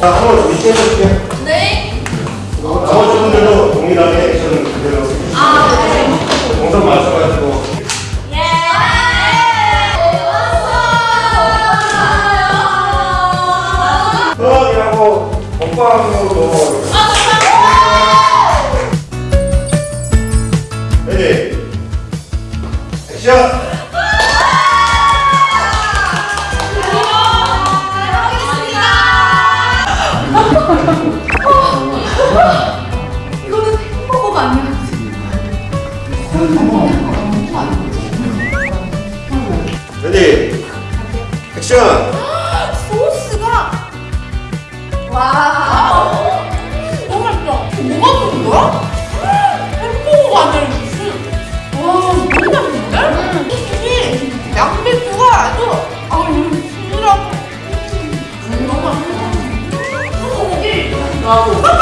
자, 한번 준비 해볼게요. 네. 나머지 분들도 동일하게 액션 그대로 아, 네. 동선 맞춰가지고 예. 왔어요. 수학이라고 먹방으로 ready action Ready. Action. 소스가 와 너무 맛있어 뭐가 좋은 거야? 햄버거가 아니라 무슨 와 너무 맛있는데? 특히 양배추가 아주 아 이거 진이랑 너무 맛있어 소고기. 나도